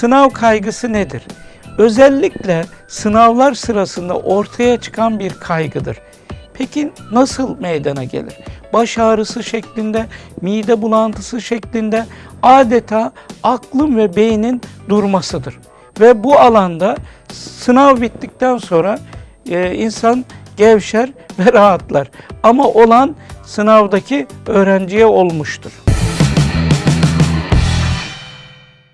Sınav kaygısı nedir? Özellikle sınavlar sırasında ortaya çıkan bir kaygıdır. Peki nasıl meydana gelir? Baş ağrısı şeklinde, mide bulantısı şeklinde adeta aklın ve beynin durmasıdır. Ve bu alanda sınav bittikten sonra e, insan gevşer ve rahatlar. Ama olan sınavdaki öğrenciye olmuştur.